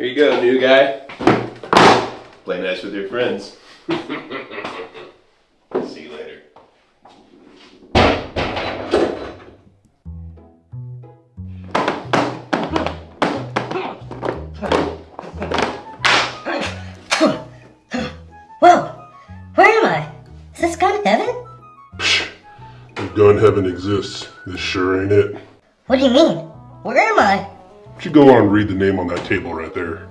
Here you go, new guy. Play nice with your friends. See you later. Whoa! Where am I? Is this gun heaven? If gun heaven exists, this sure ain't it. What do you mean? Should go on and read the name on that table right there.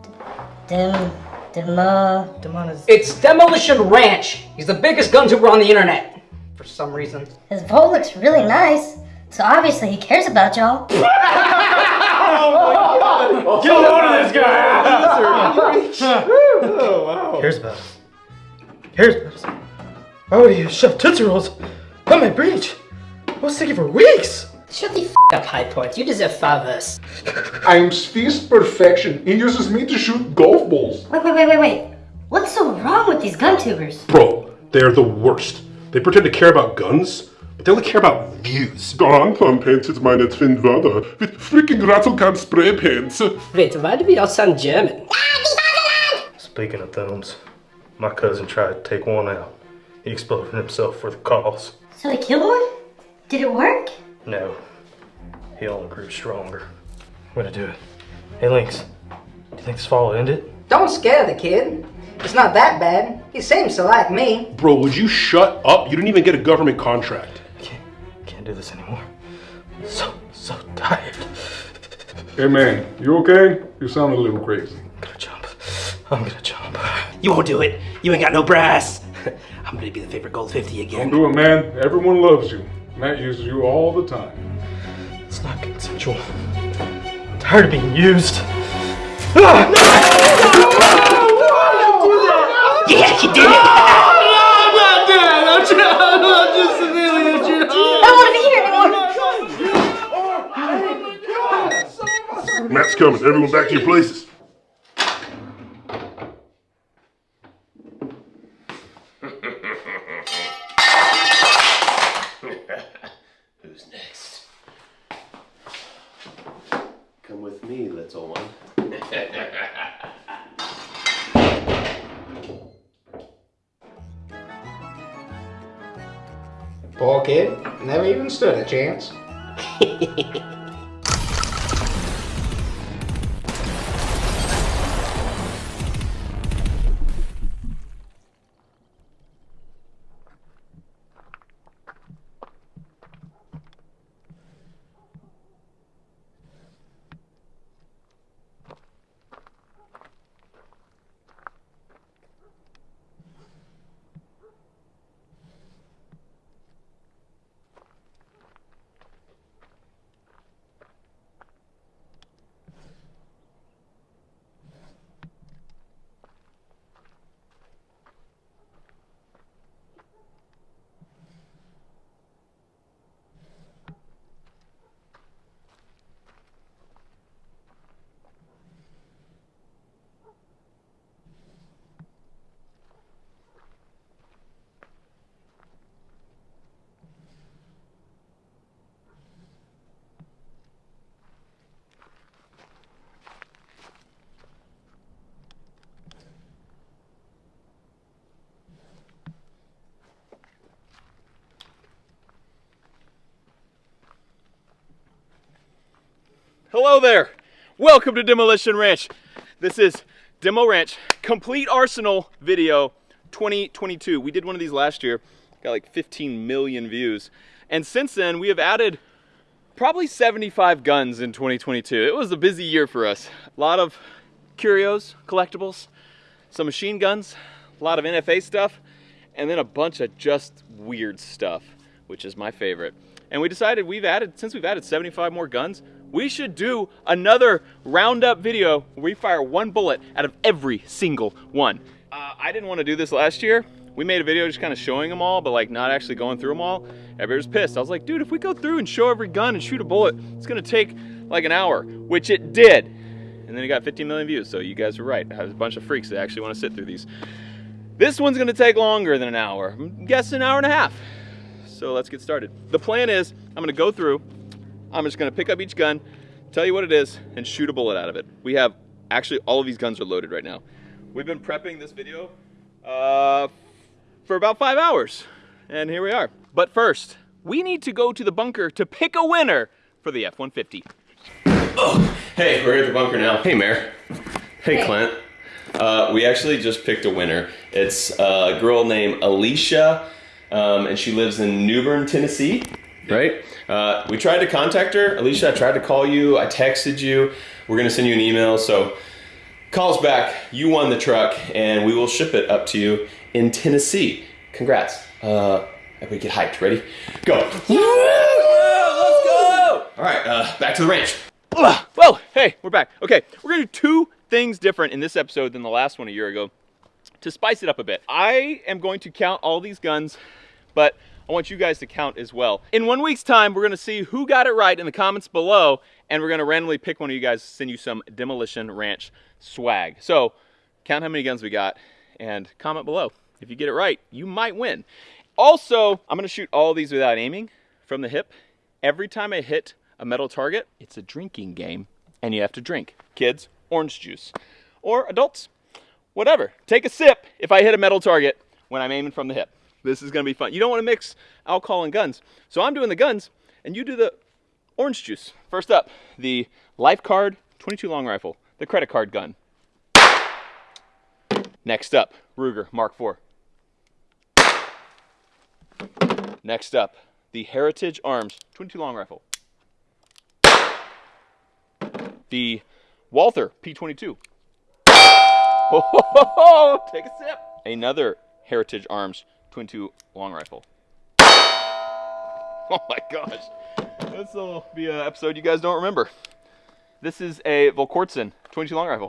Dim, Demo. Demon It's Demolition Ranch. He's the biggest gun tuber on the internet. For some reason. His vault looks really nice, so obviously he cares about y'all. Oh Get a load of this guy! oh, wow. Cares about us. Cares about us. Oh, Why would he shove Tootsie Rolls on my breech? I was thinking for weeks. Shut the f up, Hi-Point. You deserve far worse. I'm Sphe's perfection. He uses me to shoot golf balls. Wait, wait, wait, wait, wait. What's so wrong with these gun tubers? Bro, they're the worst. They pretend to care about guns, but they only care about views. Anton painted meine Twin Brother with freaking rattle can spray paints. Wait, why do we all sound German? Speaking of thumbs, my cousin tried to take one out. He exploded himself for the cause. So he killed one? Did it work? No, he only grew stronger. I'm gonna do it. Hey, Lynx, do you think this fall will end it? Don't scare the kid. It's not that bad. He seems to like me. Bro, would you shut up? You didn't even get a government contract. I Can't, can't do this anymore. So, so tired. Hey man, you okay? You sound a little crazy. I'm gonna jump. I'm gonna jump. You won't do it. You ain't got no brass. I'm gonna be the favorite gold 50 Don't again. do it, man. Everyone loves you. Matt uses you all the time. It's not consensual. I'm tired of being used. Yeah, you did it! I don't want to be here. Matt's coming. Everyone back to your places. Poor kid. Never even stood a chance. Hello there. Welcome to Demolition Ranch. This is Demo Ranch Complete Arsenal Video 2022. We did one of these last year, got like 15 million views. And since then, we have added probably 75 guns in 2022. It was a busy year for us. A lot of curios, collectibles, some machine guns, a lot of NFA stuff, and then a bunch of just weird stuff, which is my favorite. And we decided we've added, since we've added 75 more guns, we should do another roundup video where we fire one bullet out of every single one. Uh, I didn't want to do this last year. We made a video just kind of showing them all, but like not actually going through them all. Everybody was pissed. I was like, dude, if we go through and show every gun and shoot a bullet, it's gonna take like an hour, which it did. And then it got 15 million views, so you guys were right. There's a bunch of freaks that actually want to sit through these. This one's gonna take longer than an hour. I'm guessing an hour and a half. So let's get started. The plan is I'm gonna go through, I'm just gonna pick up each gun, tell you what it is, and shoot a bullet out of it. We have Actually, all of these guns are loaded right now. We've been prepping this video uh, for about five hours, and here we are. But first, we need to go to the bunker to pick a winner for the F-150. Oh, hey, we're at the bunker now. Hey, Mayor. Hey, Hey. Clint. Uh, we actually just picked a winner. It's a girl named Alicia, um, and she lives in Newbern, Tennessee. Right? Uh, we tried to contact her. Alicia, I tried to call you. I texted you. We're gonna send you an email. So call us back. You won the truck, and we will ship it up to you in Tennessee. Congrats. Uh, everybody get hyped. Ready? Go. Let's go. All right. Uh, back to the ranch. Well, hey, we're back. Okay, we're gonna do two things different in this episode than the last one a year ago to spice it up a bit. I am going to count all these guns, but I want you guys to count as well. In one week's time, we're gonna see who got it right in the comments below, and we're gonna randomly pick one of you guys to send you some Demolition Ranch swag. So, count how many guns we got, and comment below. If you get it right, you might win. Also, I'm gonna shoot all these without aiming from the hip. Every time I hit a metal target, it's a drinking game, and you have to drink. Kids, orange juice. Or adults, whatever. Take a sip if I hit a metal target when I'm aiming from the hip. This is gonna be fun. You don't wanna mix alcohol and guns. So I'm doing the guns, and you do the orange juice. First up, the Life Card 22 long rifle, the credit card gun. Next up, Ruger Mark IV. Next up, the Heritage Arms 22 long rifle. The Walther P22. Oh, take a sip. Another Heritage Arms 22 long rifle. Oh my gosh. This will be an episode you guys don't remember. This is a Volquartsen 22 long rifle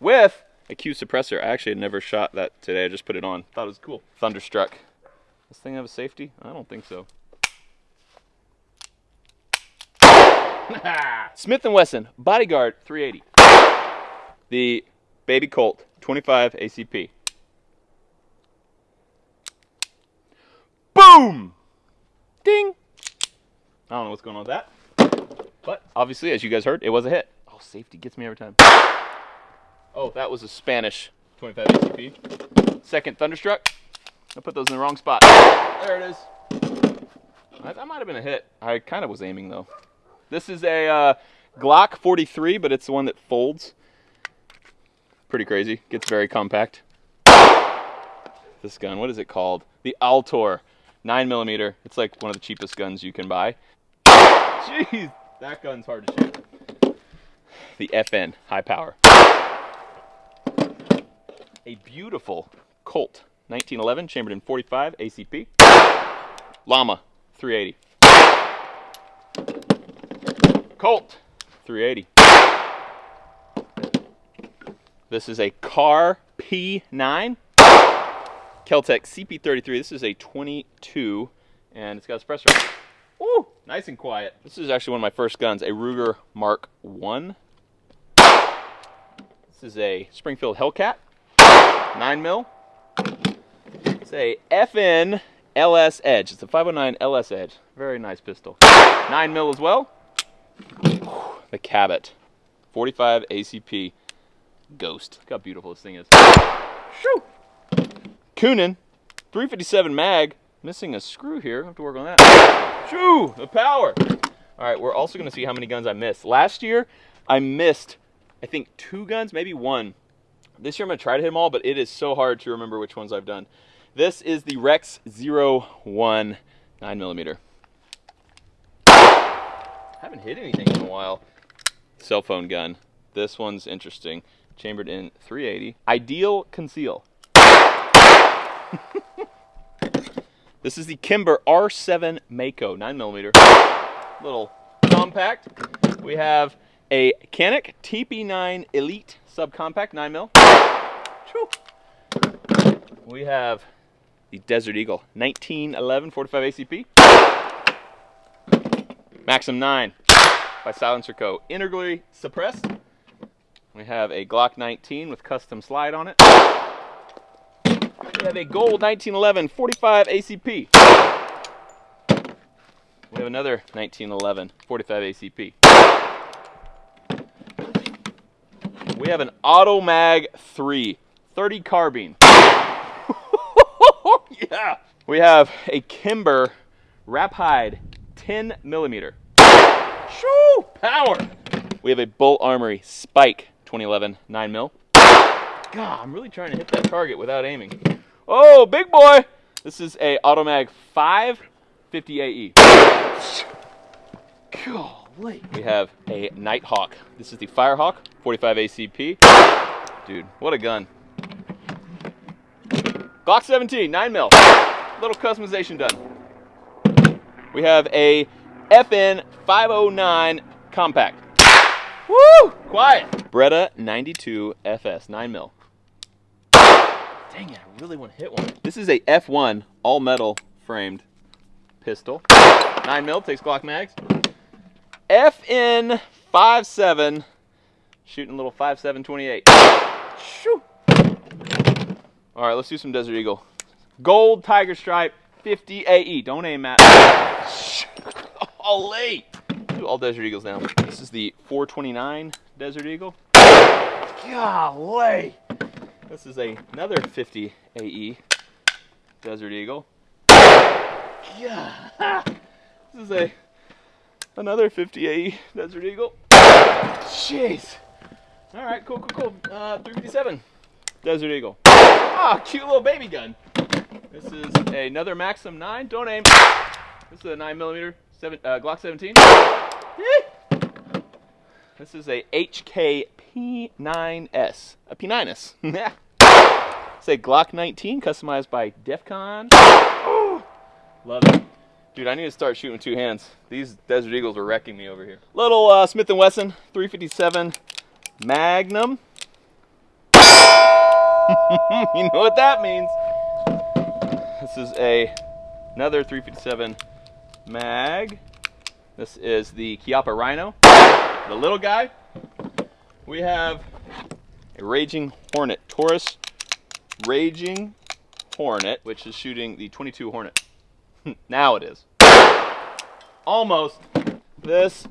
with a Q suppressor. I actually had never shot that today. I just put it on. Thought it was cool. Thunderstruck. This thing have a safety? I don't think so. Smith & Wesson Bodyguard 380. The Baby Colt 25 ACP. Boom! Ding! I don't know what's going on with that. But obviously, as you guys heard, it was a hit. Oh, safety gets me every time. Oh, that was a Spanish 25 ACP. Second Thunderstruck. I put those in the wrong spot. There it is. That, might have been a hit. I kind of was aiming though. This is a uh, Glock 43, but it's the one that folds. Pretty crazy. Gets very compact. This gun, what is it called? The Altor, 9 millimeter. It's like one of the cheapest guns you can buy. Jeez, that gun's hard to shoot. The FN, high power. A beautiful Colt, 1911, chambered in 45 ACP. Llama, 380. Colt, 380. This is a Kahr P9. Keltec CP33. This is a 22, and it's got a suppressor. Woo! Nice and quiet. This is actually one of my first guns, a Ruger Mark 1. This is a Springfield Hellcat, 9 mil. It's a FN LS Edge. It's a 509 LS Edge. Very nice pistol. 9 mil as well. The Cabot, 45 ACP Ghost. Look how beautiful this thing is. Shoo! Coonan, 357 mag. Missing a screw here. I have to work on that. Shoo! The power. All right, we're also going to see how many guns I missed. Last year, I missed, I think, two guns, maybe one. This year, I'm going to try to hit them all, but it is so hard to remember which ones I've done. This is the Rex 01 9mm. haven't hit anything in a while. Cell phone gun. This one's interesting. Chambered in 380. Ideal conceal. this is the Kimber R7 Mako 9mm. Little compact. We have a Canik TP9 Elite subcompact 9mm. We have the Desert Eagle 1911 45 ACP. Maxim 9 by Silencer Co. Integrally suppressed. We have a Glock 19 with custom slide on it. We have a gold 1911 45 ACP. We have another 1911 45 ACP. we have an Automag 3 30 carbine. yeah. We have a Kimber Rapide 10 millimeter. Shoo! Power! We have a Bul Armory Spike 2011 9 mil. God, I'm really trying to hit that target without aiming. Oh, big boy! This is a Automag 550 AE. Golly. We have a Nighthawk. This is the Firehawk 45 ACP. Dude, what a gun. Glock 17, 9 mil. Little customization done. We have a FN 509 compact. Woo! Quiet. Beretta 92 FS 9 mil. Dang it, I really want to hit one. This is a F1 all metal framed pistol. 9 mil takes Glock mags. FN 57 shooting a little 5728. Shoo. All right, let's do some Desert Eagle. Gold Tiger Stripe 50 AE. Don't aim at. Ollie. Do all Desert Eagles now. This is the 429 Desert Eagle. Golly. This is a, another 50 AE Desert Eagle. Yeah. This is a another 50 AE Desert Eagle. Jeez. All right, cool, cool, cool. Uh, 357 Desert Eagle. Ah, cute little baby gun. This is another Maxim 9. Don't aim. This is a 9 millimeter seven, uh, Glock 17. This is a HK P9S. A P9S. Yeah. It's a Glock 19 customized by Defcon. Love it. Dude, I need to start shooting with two hands. These Desert Eagles are wrecking me over here. Little uh, Smith & Wesson 357 Magnum. you know what that means. This is a another 357 mag. This is the Chiappa Rhino, the little guy. We have a Raging Hornet Taurus Raging Hornet, which is shooting the 22 Hornet. now it is. Almost. This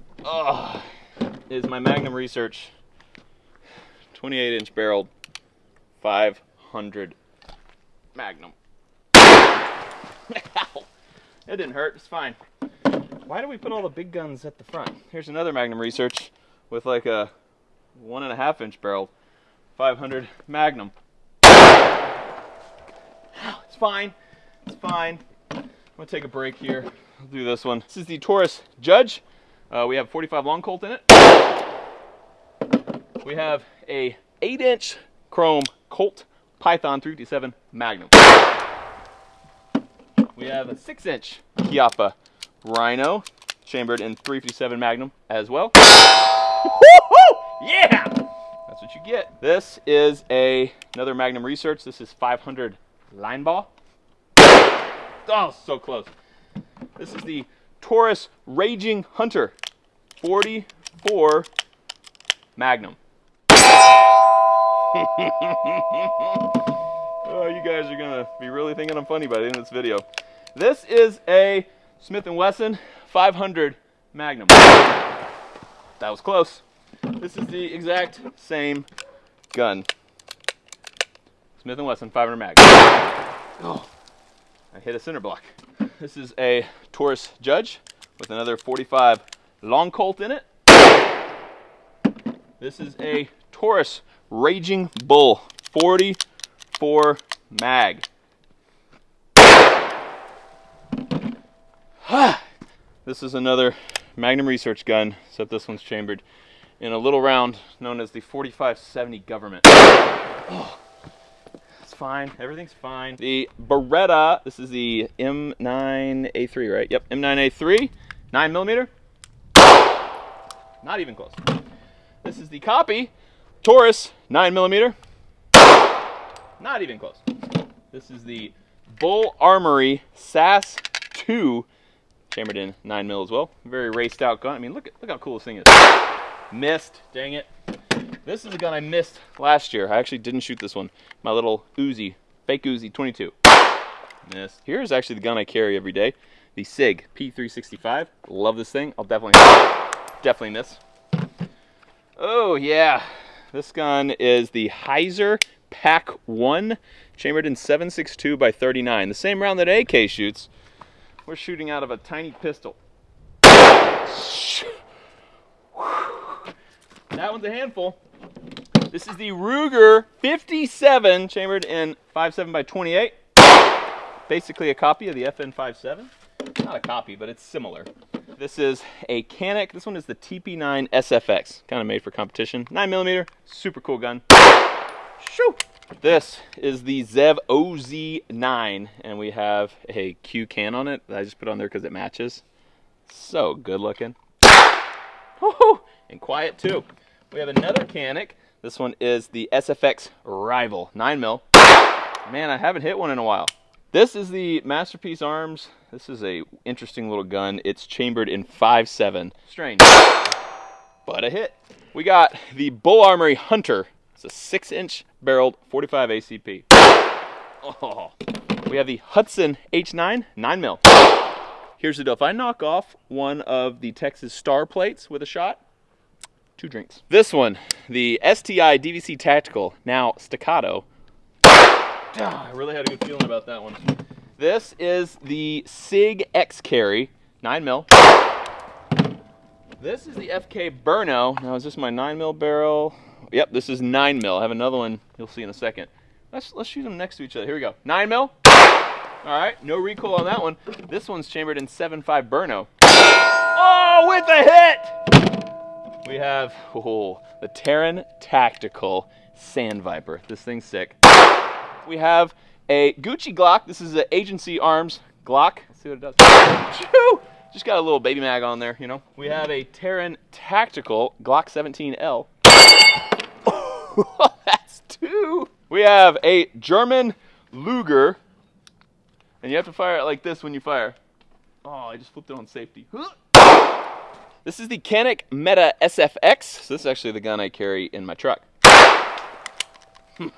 is my Magnum Research 28 inch barreled 500 Magnum. It didn't hurt, it's fine. Why do we put all the big guns at the front? Here's another Magnum Research with like a one and a half inch barrel 500 Magnum. Fine, it's fine. I'm gonna take a break here. I'll do this one. This is the Taurus Judge. Uh, we have 45 long Colt in it. We have a 8 inch chrome Colt Python 357 Magnum. We have a 6 inch Chiappa Rhino chambered in 357 Magnum as well. yeah! That's what you get. This is a another Magnum Research. This is 500 Linebaugh. Oh, so close. This is the Taurus Raging Hunter 44 Magnum. oh, you guys are gonna be really thinking I'm funny by the end of this video. This is a Smith & Wesson 500 Magnum. That was close. This is the exact same gun. Smith & Wesson 500 Magnum. Oh, I hit a center block. This is a Taurus Judge with another 45 long Colt in it. This is a Taurus Raging Bull 44 mag. this is another Magnum Research gun, except this one's chambered in a little round known as the 4570 Government. Oh, fine. Everything's fine. The Beretta, this is the M9A3, right? Yep, M9A3, 9 millimeter. Not even close. This is the copy Taurus 9 millimeter. Not even close. This is the Bul Armory SAS 2 chambered in 9 mil as well. Very raced out gun. I mean, look at look how cool this thing is. Missed. Dang it. This is a gun I missed last year. I actually didn't shoot this one. My little Uzi, fake Uzi 22. Missed. Here's actually the gun I carry every day. The SIG P365. Love this thing. I'll definitely definitely miss. Oh yeah, This gun is the Heiser Pack 1, chambered in 7.62 by 39. The same round that AK shoots. We're shooting out of a tiny pistol. That one's a handful. This is the Ruger 57, chambered in 5.7 by 28. Basically a copy of the FN57. Not a copy, but it's similar. This is a Canik. This one is the TP9 SFX, kind of made for competition. 9 millimeter, super cool gun. Shoo! This is the Zev OZ9, and we have a Q can on it that I just put on there because it matches. So good looking. And quiet too. We have another Canik. This one is the SFX Rival 9 mil. Man, I haven't hit one in a while. This is the Masterpiece Arms. This is a interesting little gun. It's chambered in 5.7. Strange, but a hit. We got the Bul Armory Hunter. It's a 6-inch barreled 45 ACP. Oh. We have the Hudson H9 9 mil. Here's the deal. If I knock off one of the Texas Star plates with a shot, two drinks. This one, the STI DVC Tactical, now Staccato. Ah, I really had a good feeling about that one. This is the SIG X Carry 9 mil. This is the FK Brno. Now is this my 9 mil barrel? Yep, this is 9 mil. I have another one you'll see in a second. Let's let's shoot them next to each other. Here we go. 9 mil. All right, no recoil on that one. This one's chambered in 7.5 Brno. Oh, with a hit! We have oh, the Taran Tactical Sand Viper. This thing's sick. We have a Gucci Glock. This is an Agency Arms Glock. Let's see what it does. Just got a little baby mag on there, you know. We have a Taran Tactical Glock 17L. That's two. We have a German Luger. And you have to fire it like this when you fire. Oh, I just flipped it on safety. This is the Canik Meta SFX. So this is actually the gun I carry in my truck.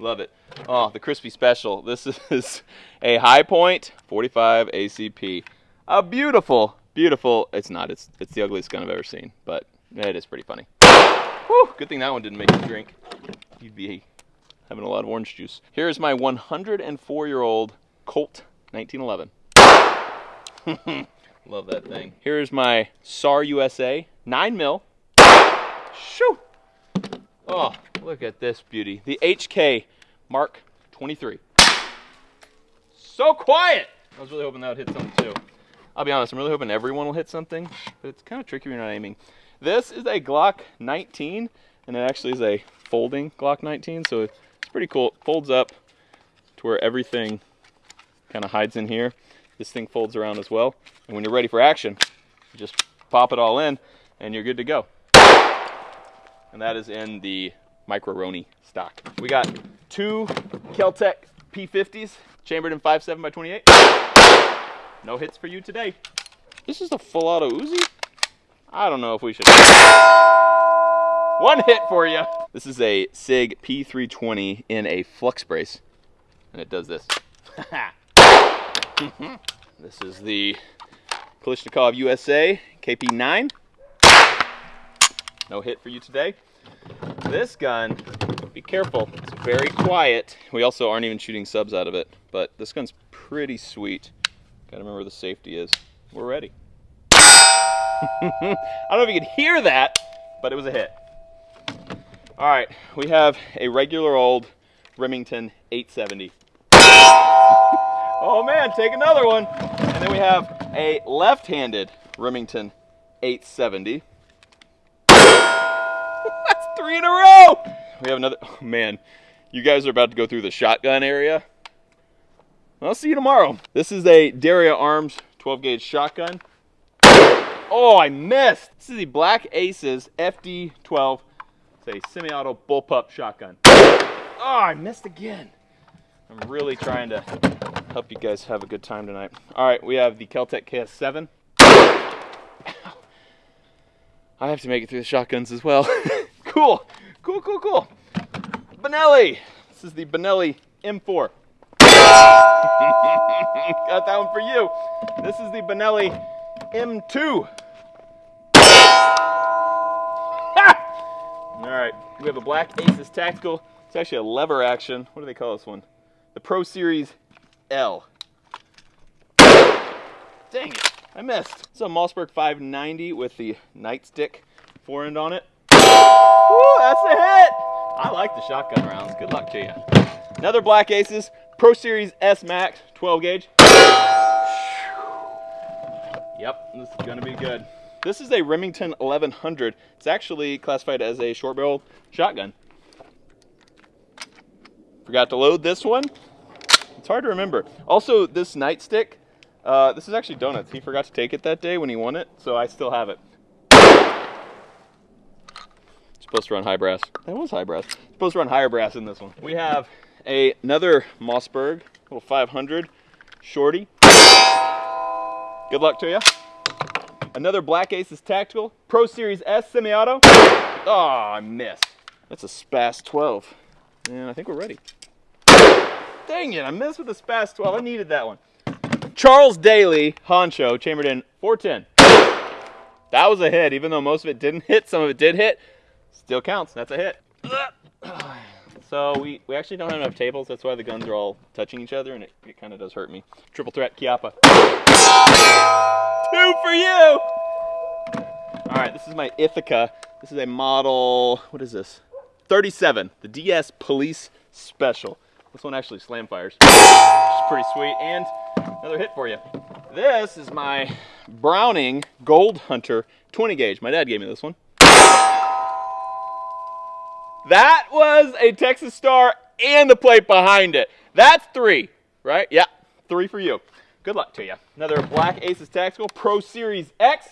Love it. Oh, the crispy special. This is a Hi-Point 45 ACP. A beautiful, beautiful. It's not. It's it's the ugliest gun I've ever seen, but it is pretty funny. Whew, good thing that one didn't make you drink. You'd be having a lot of orange juice. Here's my 104-year-old Colt 1911. Love that thing. Here's my SAR USA 9 mil. Shoo! Oh, look at this beauty. The HK Mark 23. So quiet! I was really hoping that would hit something too. I'll be honest, I'm really hoping everyone will hit something, but it's kind of tricky when you're not aiming. This is a Glock 19, and it actually is a folding Glock 19, so it's pretty cool. It folds up to where everything kind of hides in here. This thing folds around as well, and when you're ready for action, you just pop it all in, and you're good to go. And that is in the Micro Roni stock. We got two Keltec P50s, chambered in 5.7 by 28. No hits for you today. This is a full auto Uzi? I don't know if we should. One hit for you. This is a SIG P320 in a flux brace, and it does this. this is the Kalashnikov USA KP9. No hit for you today. This gun, be careful, it's very quiet. We also aren't even shooting subs out of it, but this gun's pretty sweet. Gotta remember the safety is. We're ready. I don't know if you could hear that, but it was a hit. All right, we have a regular old Remington 870. Oh man, take another one. And then we have a left-handed Remington 870. That's three in a row. We have another, oh, man, you guys are about to go through the shotgun area. I'll see you tomorrow. This is a Daria Arms 12 gauge shotgun. Oh, I missed. This is the Black Aces FD12. It's a semi-auto bullpup shotgun. Oh, I missed again. I'm really trying to help you guys have a good time tonight. All right, we have the Keltec KS7. I have to make it through the shotguns as well. cool, cool, cool, cool. Benelli. This is the Benelli M4. Got that one for you. This is the Benelli M2. All right, we have a Black Aces Tactical. It's actually a lever action. What do they call this one? The Pro Series L. Dang it, I missed. It's a Mossberg 590 with the nightstick forend on it. Woo, that's a hit! I like the shotgun rounds. Good luck to you. Another Black Aces Pro Series S Max 12 gauge. Yep, this is gonna be good. This is a Remington 1100. It's actually classified as a short barrel shotgun. Forgot to load this one. It's hard to remember. Also, this nightstick, uh, this is actually Donuts. He forgot to take it that day when he won it, so I still have it. It's Supposed to run high brass. That was high brass. Supposed to run higher brass in this one. We have a, another Mossberg, little 500 shorty. Good luck to you. Another Black Aces Tactical, Pro Series S semi-auto. Oh, I missed. That's a Spas 12. And I think we're ready. Dang it, I missed with the Spas 12. I needed that one. Charles Daly, Honcho, chambered in 410. That was a hit, even though most of it didn't hit, some of it did hit. Still counts, that's a hit. So we, we actually don't have enough tables, that's why the guns are all touching each other, and it, it kind of does hurt me. Triple threat, Chiappa. Two for you! All right, this is my Ithaca. This is a model, what is this? 37, the DS Police Special. This one actually slam fires, which is pretty sweet. And another hit for you. This is my Browning Gold Hunter 20 gauge. My dad gave me this one. That was a Texas Star and the plate behind it. That's three, right? Yeah, three for you. Good luck to you. Another Black Aces Tactical Pro Series X.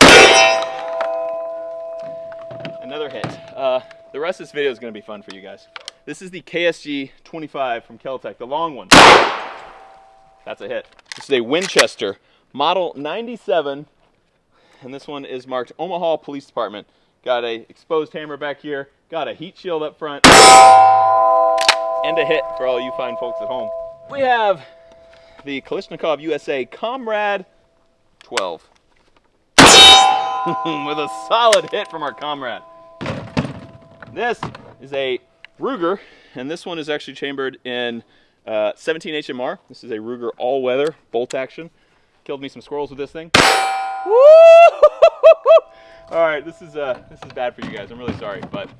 Another hit. Uh, the rest of this video is going to be fun for you guys. This is the KSG 25 from Keltec, the long one. That's a hit. This is a Winchester Model 97, and this one is marked Omaha Police Department. Got a exposed hammer back here, got a heat shield up front, and a hit for all you fine folks at home. We have the Kalashnikov USA Comrade 12. With a solid hit from our comrade. This is a Ruger, and this one is actually chambered in uh, 17 HMR. This is a Ruger all-weather bolt action. Killed me some squirrels with this thing. Woo! All right, this is uh, this is bad for you guys. I'm really sorry, but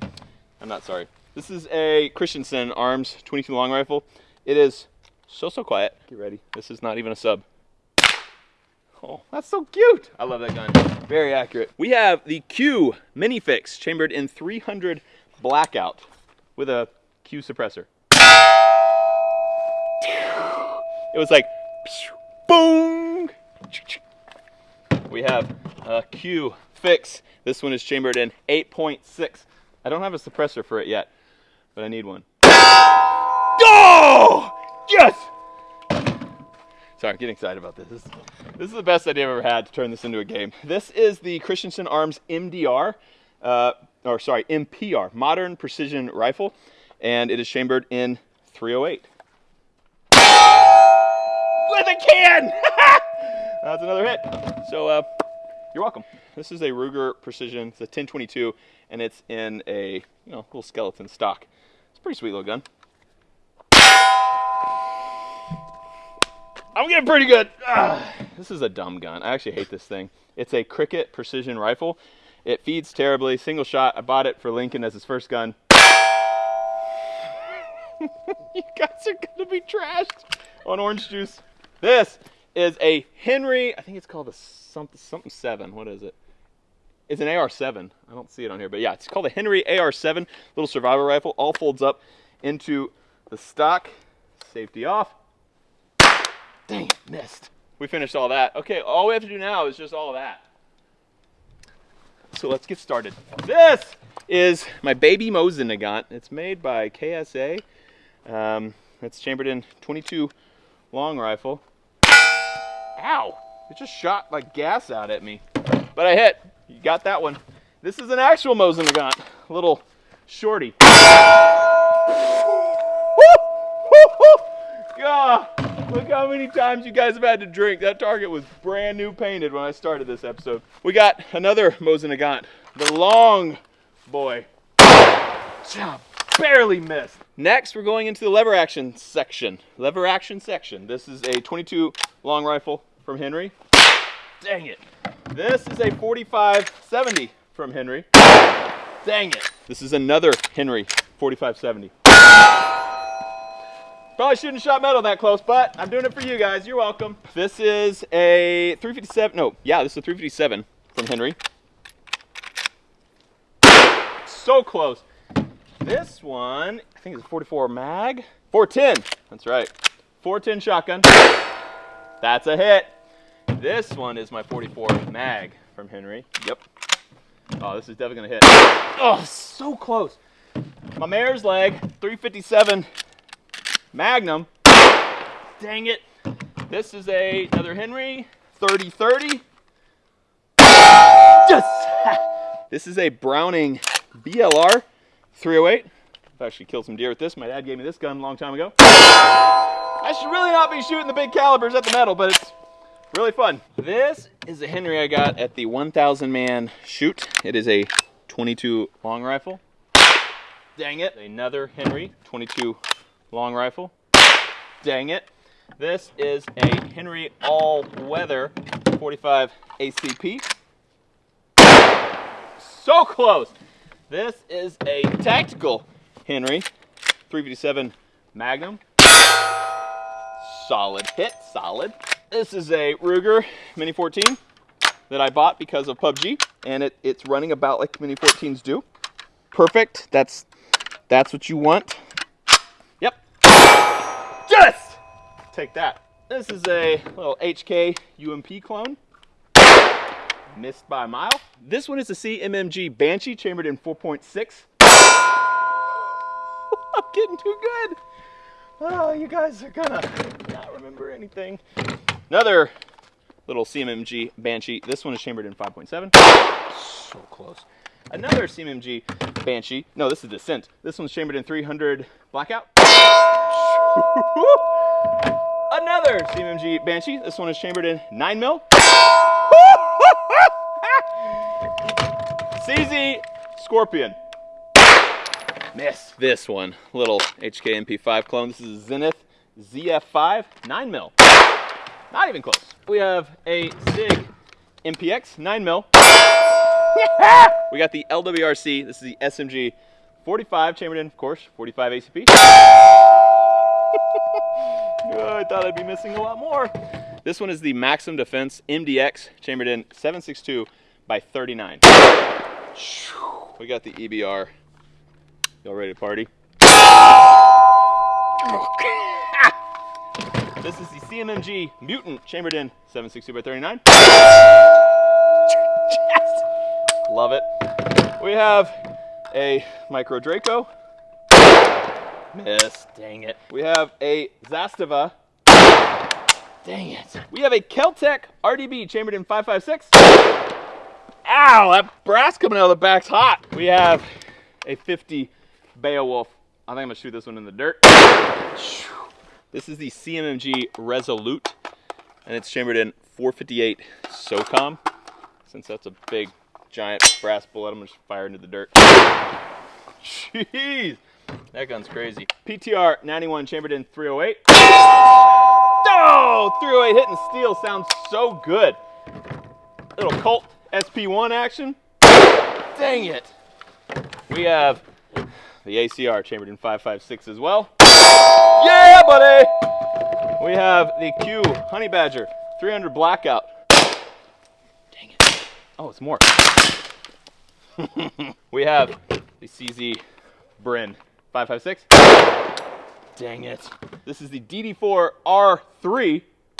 I'm not sorry. This is a Christensen Arms 22 long rifle. It is so so quiet. Get ready. This is not even a sub. Oh, that's so cute. I love that gun. Very accurate. We have the Q Minifix chambered in 300 blackout with a Q suppressor. It was like boom. We have a Q Fix. This one is chambered in 8.6. I don't have a suppressor for it yet, but I need one. Oh! Yes! Sorry, I'm getting excited about this. This, this is the best idea I've ever had to turn this into a game. This is the Christensen Arms MDR, uh, or sorry, MPR, Modern Precision Rifle, and it is chambered in 308. With a can! That's another hit. So, uh, you're welcome. This is a Ruger Precision, it's a 1022, and it's in a, you know, little skeleton stock. It's a pretty sweet little gun. I'm getting pretty good. Ah, this is a dumb gun. I actually hate this thing. It's a Cricket precision rifle. It feeds terribly, single shot. I bought it for Lincoln as his first gun. you guys are gonna be trashed on orange juice. This is a Henry, I think it's called a something, something 7. What is it? It's an AR-7. I don't see it on here, but yeah, it's called a Henry AR-7 little survival rifle. All folds up into the stock. Safety off. Dang missed. We finished all that. Okay, all we have to do now is just all that. So let's get started. This is my baby Mosin Nagant. It's made by KSA. Um, it's chambered in 22 long rifle. Ow! It just shot like gas out at me. But I hit. You got that one. This is an actual Mosin Nagant. Little shorty. God, look how many times you guys have had to drink. That target was brand new painted when I started this episode. We got another Mosin Nagant, the long boy. job. Barely missed. Next, we're going into the lever action section. Lever action section. This is a 22 long rifle from Henry. Dang it. This is a 45-70 from Henry. Dang it. This is another Henry 45-70. Probably shouldn't have shot metal that close, but I'm doing it for you guys. You're welcome. This is a 357. No, yeah, this is a 357 from Henry. So close. This one, I think it's a 44 mag. 410. That's right. 410 shotgun. That's a hit. This one is my 44 mag from Henry. Yep. Oh, this is definitely gonna hit. Oh, so close. My mare's leg, 357 Magnum. Dang it. This is a another Henry 3030. Yes! This is a Browning BLR 308. I've actually killed some deer with this. My dad gave me this gun a long time ago. I should really not be shooting the big calibers at the metal, but it's really fun. This is a Henry I got at the 1000 man shoot. It is a 22 long rifle. Dang it. Another Henry 22 long rifle. Dang it. This is a Henry all-weather 45 ACP. So close. This is a tactical Henry 357 Magnum. Solid hit, solid. This is a Ruger Mini 14 that I bought because of PUBG, and it, it's running about like Mini 14s do. Perfect. That's that's what you want. Yep. Yes! Take that. This is a little HK UMP clone. Missed by a mile. This one is a CMMG Banshee chambered in 4.6. I'm getting too good. Oh, you guys are gonna not remember anything. Another little CMMG Banshee. This one is chambered in 5.7. So close. Another CMMG Banshee. No, this is Dissent. This one's chambered in 300 Blackout. Another CMMG Banshee. This one is chambered in 9 mil. CZ Scorpion. Miss this one. Little HK MP5 clone. This is a Zenith ZF5 9 mil. Not even close. We have a SIG MPX 9 mil. we got the LWRC. This is the SMG 45 chambered in, of course, 45 ACP. I thought I'd be missing a lot more. This one is the Maxim Defense MDX chambered in 762 by 39. We got the EBR. Y'all ready to party? This is the CMMG Mutant chambered in 762 by 39. Yes! Love it. We have a Micro Draco. Miss, dang it. We have a Zastava. Dang it. We have a Keltec RDB chambered in 556. Ow, that brass coming out of the back's hot. We have a 50 Beowulf. I think I'm gonna shoot this one in the dirt. This is the CMMG Resolute, and it's chambered in 458 SOCOM. Since that's a big, giant brass bullet, I'm gonna just fire into the dirt. Jeez, that gun's crazy. PTR 91 chambered in 308. Oh, 308 hitting steel sounds so good. Little Colt SP1 action. Dang it. We have the ACR chambered in 556 as well. Yeah, buddy! We have the Q Honey Badger 300 Blackout. Dang it. Oh, it's more. we have the CZ Bren 556. Dang it. This is the DD4 R3.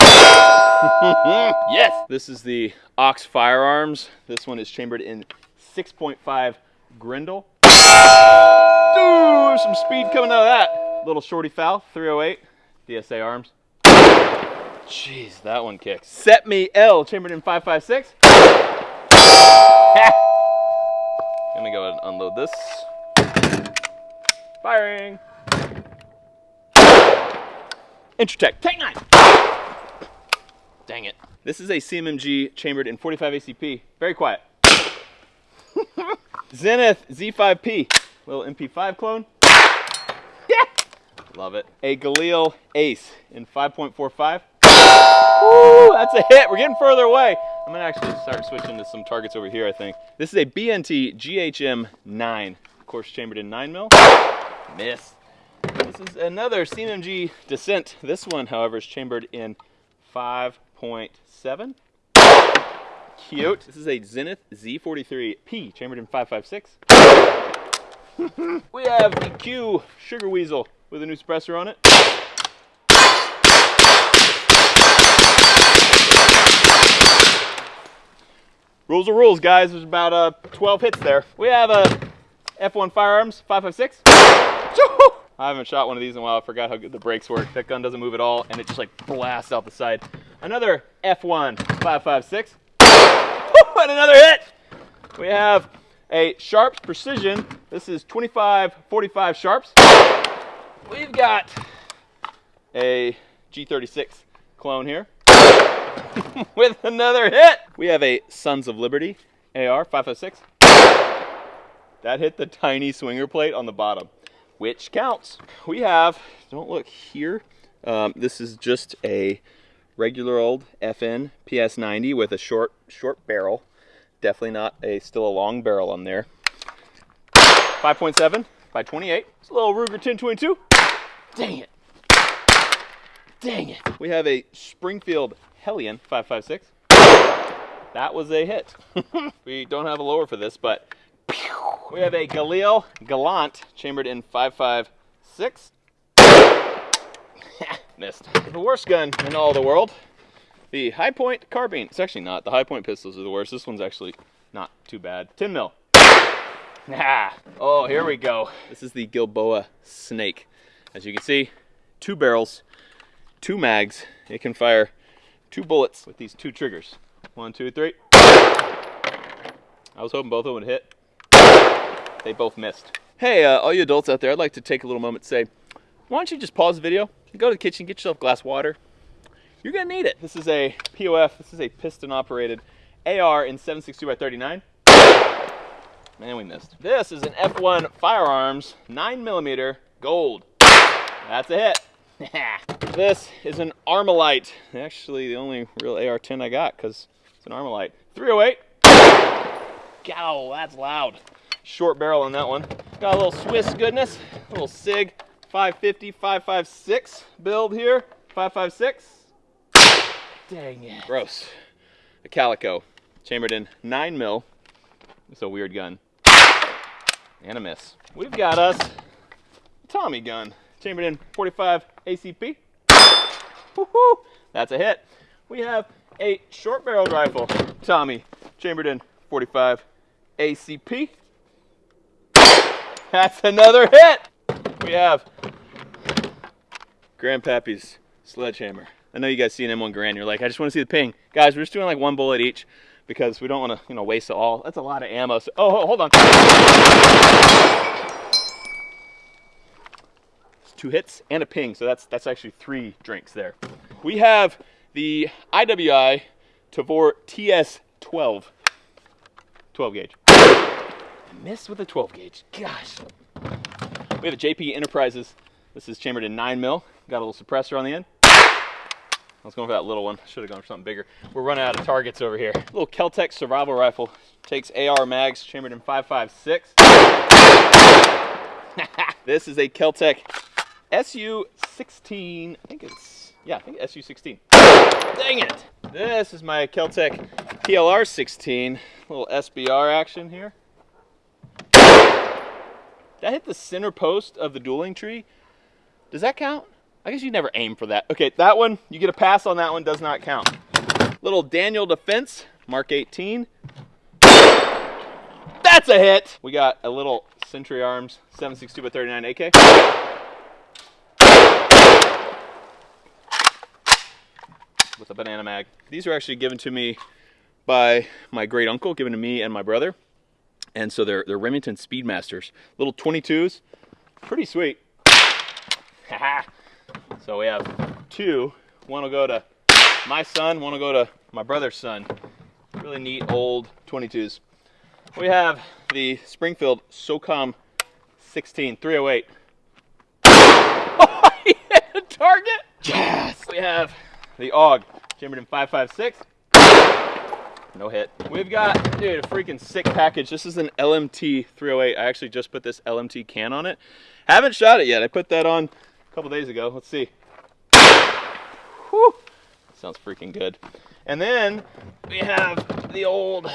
yes! This is the Ox Firearms. This one is chambered in 6.5 Grendel. Ooh, some speed coming out of that. Little shorty FAL, 308, DSA arms. Jeez, that one kicks. CETME L, chambered in 556. Gonna go ahead and unload this. Firing. Intratec, TEC-9. Dang it. This is a CMMG chambered in 45 ACP. Very quiet. Zenith Z5P. little MP5 clone. Yeah, love it. A Galil Ace in 5.45. Woo, that's a hit. We're getting further away. I'm gonna actually start switching to some targets over here, I think. This is a B&T GHM 9. Of course, chambered in 9 mil. Miss. This is another CMG Dissent. This one, however, is chambered in 5.7. Cute. This is a Zenith Z43P, chambered in 5.56. we have the Q Sugar Weasel with a new suppressor on it. Rules are rules, guys. There's about uh, 12 hits there. We have a F1 Firearms 556. I haven't shot one of these in a while. I forgot how good the brakes work. That gun doesn't move at all, and it just like blasts out the side. Another F1 556. and another hit. We have a Sharps Precision. This is 25 45 Sharps. We've got a G36 clone here with another hit. We have a Sons of Liberty AR 556. That hit the tiny swinger plate on the bottom, which counts. We have, don't look here, um, this is just a regular old FN PS90 with a short, short barrel. Definitely not a, still a long barrel on there. 5.7 by 28. It's a little Ruger 1022. Dang it. Dang it. We have a Springfield Hellion 556. That was a hit. we don't have a lower for this, but we have a Galil Gallant chambered in 556. Missed. The worst gun in all the world. The Hi-Point carbine. It's actually not. The Hi-Point pistols are the worst. This one's actually not too bad. 10 mil. Ah. Oh, here we go. This is the Gilboa Snake. As you can see, two barrels, two mags. It can fire two bullets with these two triggers. One, two, three. I was hoping both of them would hit. They both missed. Hey, uh, all you adults out there, I'd like to take a little moment to say, why don't you just pause the video, go to the kitchen, get yourself a glass of water. You're gonna need it. This is a POF, this is a piston operated AR in 762 by 39. Man, we missed. This is an F1 Firearms 9mm gold. That's a hit. this is an Armalite. Actually, the only real AR-10 I got because it's an Armalite. 308. Gow, that's loud. Short barrel on that one. Got a little Swiss goodness. A little SIG 550, 556 build here. 556. Dang it. Gross. A Calico. Chambered in 9 mil. It's a weird gun. And a miss. We've got us a Tommy gun. Chambered in 45 ACP. Woohoo! That's a hit. We have a short barreled rifle. Tommy. Chambered in 45 ACP. That's another hit. We have Grandpappy's sledgehammer. I know you guys see an M1 Garand. You're like, I just want to see the ping. Guys, we're just doing like one bullet each because we don't want to, you know, waste it all. That's a lot of ammo. So, oh, hold on. It's two hits and a ping, so that's that's actually three drinks there. We have the IWI Tavor TS12, 12 gauge. Missed with a 12 gauge. Gosh. We have a JP Enterprises. This is chambered in 9 mil. Got a little suppressor on the end. I was going for that little one. Should have gone for something bigger. We're running out of targets over here. Little Keltec survival rifle. Takes AR mags, chambered in 5.56. this is a Keltec SU-16. I think it's, yeah, I think SU-16. Dang it. This is my Keltec PLR-16. Little SBR action here. That hit the center post of the dueling tree. Does that count? I guess you never aim for that. Okay, that one, you get a pass on that one, does not count. Little Daniel Defense, Mark 18. That's a hit. We got a little Century Arms 762 by 39 AK. With a banana mag. These are actually given to me by my great uncle, given to me and my brother. And so they're, they're Remington Speedmasters. Little 22s, pretty sweet. so we have two. One will go to my son, one will go to my brother's son. Really neat old 22s. We have the Springfield SOCOM 16, 308. Oh, he hit a target. Yes. We have the AUG, chambered in 556. No hit. We've got, dude, a freaking sick package. This is an LMT 308. I actually just put this LMT can on it. Haven't shot it yet. I put that on a couple days ago. Let's see. Whew. Sounds freaking good. And then we have the old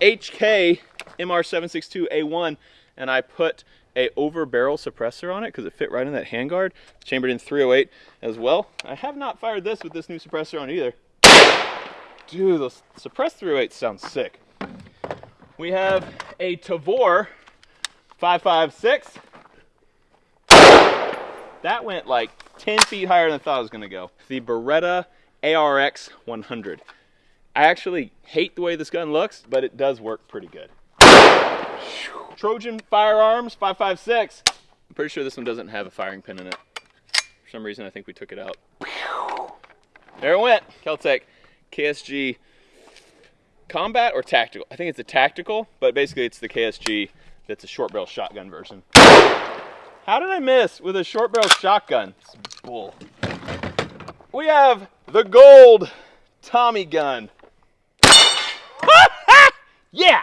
HK MR762A1, and I put a over barrel suppressor on it because it fit right in that handguard. Chambered in 308 as well. I have not fired this with this new suppressor on either. Dude, those suppressed 308 sounds sick. We have a Tavor 556. That went like 10 feet higher than I thought it was gonna go. The Beretta ARX 100. I actually hate the way this gun looks, but it does work pretty good. Trojan Firearms 556. I'm pretty sure this one doesn't have a firing pin in it. For some reason, I think we took it out. There it went. Keltec KSG Combat or Tactical? I think it's a Tactical, but basically it's the KSG that's a short barrel shotgun version. How did I miss with a short barrel shotgun? It's bull. We have the gold Tommy gun. yeah!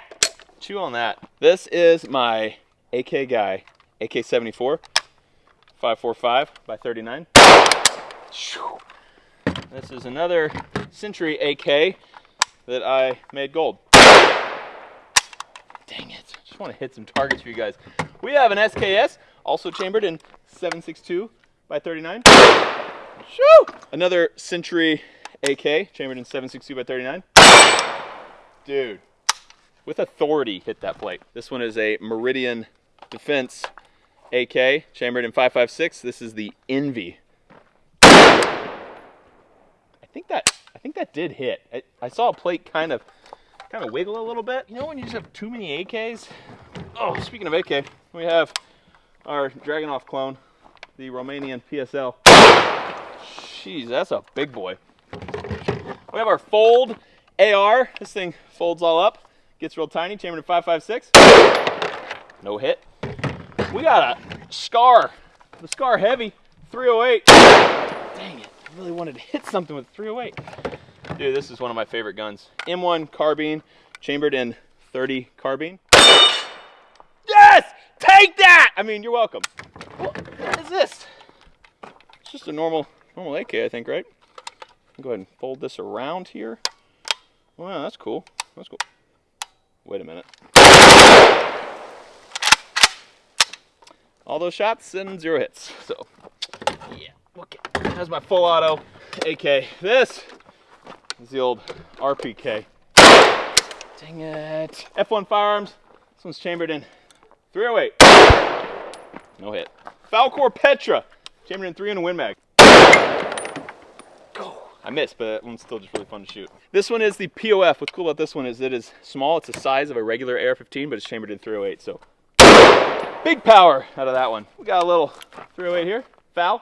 Chew on that. This is my AK guy, AK-74, 545 by 39. This is another Century AK that I made gold. Dang it. Just want to hit some targets for you guys. We have an SKS, also chambered in 762 by 39. Shoo! Another Century AK, chambered in 762 by 39. Dude, with authority hit that plate. This one is a Meridian Defense AK, chambered in 556. This is the Envy. I think that I think that did hit. I, I saw a plate kind of kind of wiggle a little bit. You know when you just have too many AKs? Oh, speaking of AK, we have our Dragunov clone, the Romanian PSL. Jeez, that's a big boy. We have our Fold AR. This thing folds all up, gets real tiny, chambered in 556. No hit. We got a Scar, the Scar Heavy 308. Really wanted to hit something with 308. Dude, this is one of my favorite guns. M1 carbine, chambered in 30 carbine. Yes! Take that! I mean, you're welcome. What is this? It's just a normal, normal AK, I think, right? Go ahead and fold this around here. Wow, that's cool. That's cool. Wait a minute. All those shots and zero hits. So, yeah. Okay. That's my full auto AK. This is the old RPK. Dang it. F1 Firearms. This one's chambered in 308. No hit. Falkor Petra. Chambered in 3 in a Win Mag. I missed, but that one's still just really fun to shoot. This one is the POF. What's cool about this one is it is small. It's the size of a regular AR-15, but it's chambered in 308, so big power out of that one. We got a little 308 here. Foul.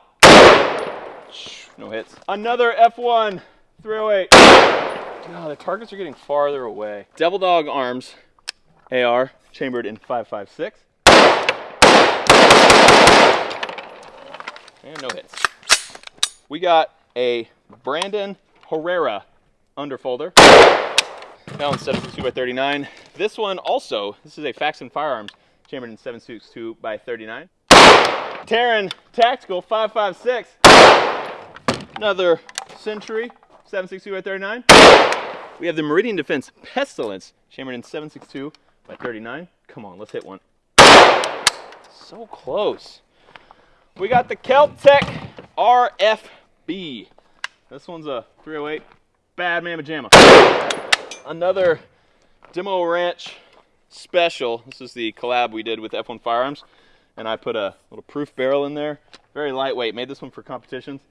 No hits. Another F1 308. God, the targets are getting farther away. Devil Dog Arms AR, chambered in 556. And no hits. We got a Brandon Herrera underfolder. Now instead of 2 by 39 This one also, this is a Faxon Firearms, chambered in 762 by 39. Taran Tactical 556. Another Century 762 by 39. We have the Meridian Defense Pestilence, chambered in 762 by 39. Come on, let's hit one. So close. We got the Keltec RFB. This one's a 308 Bad Mama Jamma. Another Demo Ranch Special. This is the collab we did with F1 Firearms. And I put a little proof barrel in there. Very lightweight. Made this one for competitions.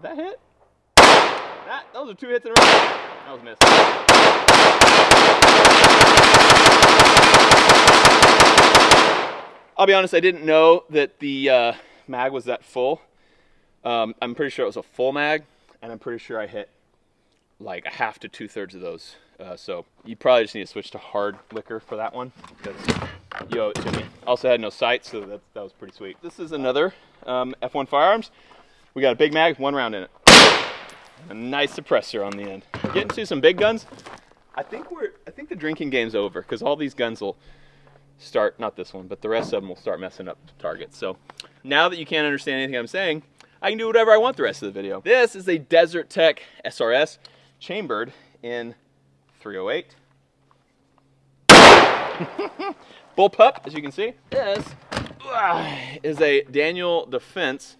Did that hit? That, those are two hits in a row. That was missed. I'll be honest, I didn't know that the uh, mag was that full. Um, I'm pretty sure it was a full mag, and I'm pretty sure I hit like a half to two thirds of those. Uh, so you probably just need to switch to hard liquor for that one because you owe it to me. Also had no sights, so that, that was pretty sweet. This is another um, F1 Firearms. We got a big mag, one round in it. A nice suppressor on the end. Getting to some big guns. I think we're, I think the drinking game's over because all these guns will start, not this one, but the rest of them will start messing up targets. So now that you can't understand anything I'm saying, I can do whatever I want the rest of the video. This is a Desert Tech SRS chambered in 308. Bullpup, as you can see. This uh, is a Daniel Defense.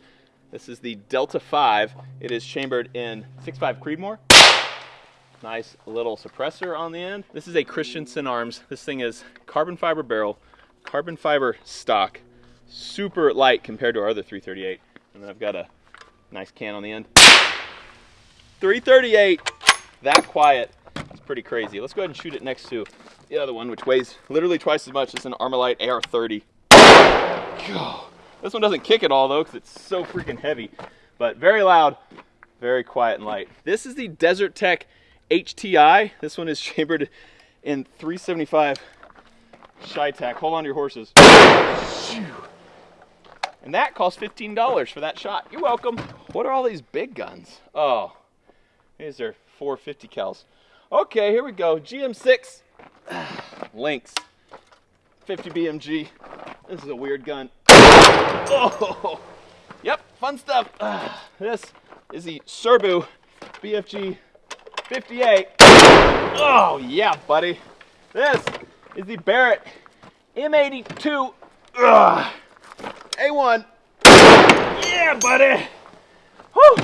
This is the Delta 5. It is chambered in 6.5 Creedmoor. Nice little suppressor on the end. This is a Christensen Arms. This thing is carbon fiber barrel, carbon fiber stock, super light compared to our other 338. And then I've got a nice can on the end. 338, that quiet. It's pretty crazy. Let's go ahead and shoot it next to the other one, which weighs literally twice as much. It's an Armalite AR-30. This one doesn't kick at all though, because it's so freaking heavy. But very loud, very quiet and light. This is the Desert Tech HTI. This one is chambered in 375 CheyTac. Hold on to your horses. And that cost $15 for that shot. You're welcome. What are all these big guns? Oh, these are 450 cals. Okay, here we go. GM6 Lynx 50 BMG. This is a weird gun. Oh, yep, fun stuff. this is the Serbu BFG 58. Oh, yeah, buddy. This is the Barrett M82 Ugh. A1. Yeah, buddy. Whew.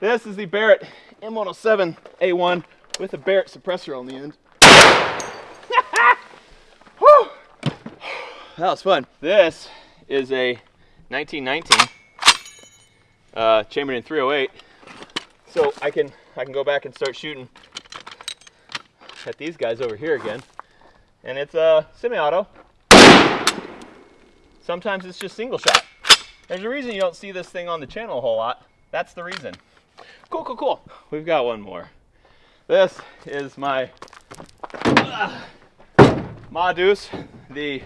This is the Barrett M107 A1 with a Barrett suppressor on the end. That was fun. This is a 1919 uh, chambered in 308. So I can I can go back and start shooting at these guys over here again. And it's a semi-auto. Sometimes it's just single shot. There's a reason you don't see this thing on the channel a whole lot. That's the reason. Cool, cool, cool. We've got one more. This is my uh, Ma Deuce, the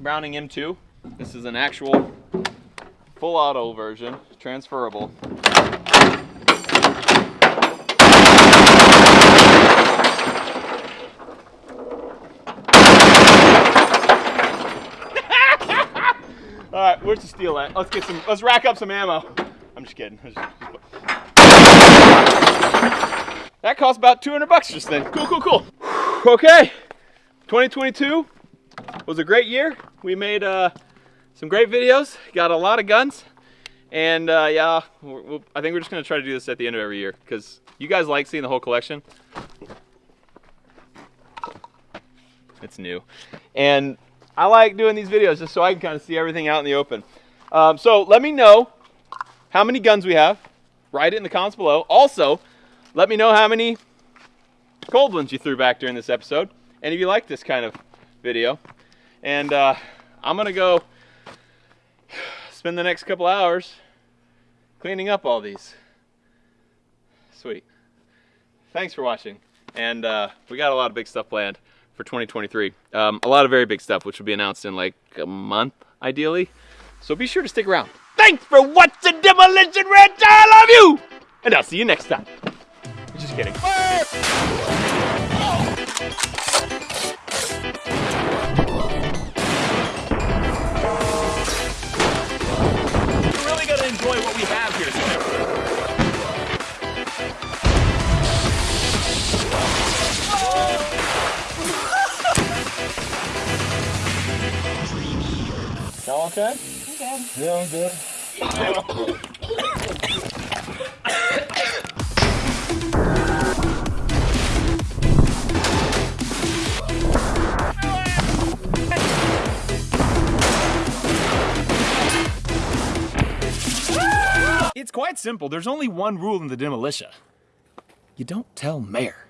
Browning M2. This is an actual full auto version, transferable. All right, where's the steel at? Let's get some. Let's rack up some ammo. I'm just kidding. That cost about 200 bucks just then. Cool, cool, cool. Okay, 2022 was a great year. We made uh, some great videos. Got a lot of guns, and uh, yeah, we'll, I think we're just gonna try to do this at the end of every year because you guys like seeing the whole collection. It's new, and I like doing these videos just so I can kind of see everything out in the open. Um, so let me know how many guns we have. Write it in the comments below. Also, let me know how many cold ones you threw back during this episode. And if you like this kind of video. And uh, I'm to go spend the next couple hours cleaning up all these. Sweet. Thanks for watching. And uh, we got a lot of big stuff planned for 2023. Um, a lot of very big stuff, which will be announced in like a month, ideally. So be sure to stick around. Thanks for watching Demolition Ranch. I love you! And I'll see you next time. Just kidding. Really what we have here today. Y'all okay? Yeah, I'm good. It's quite simple. There's only one rule in the demolition. You don't tell mayor.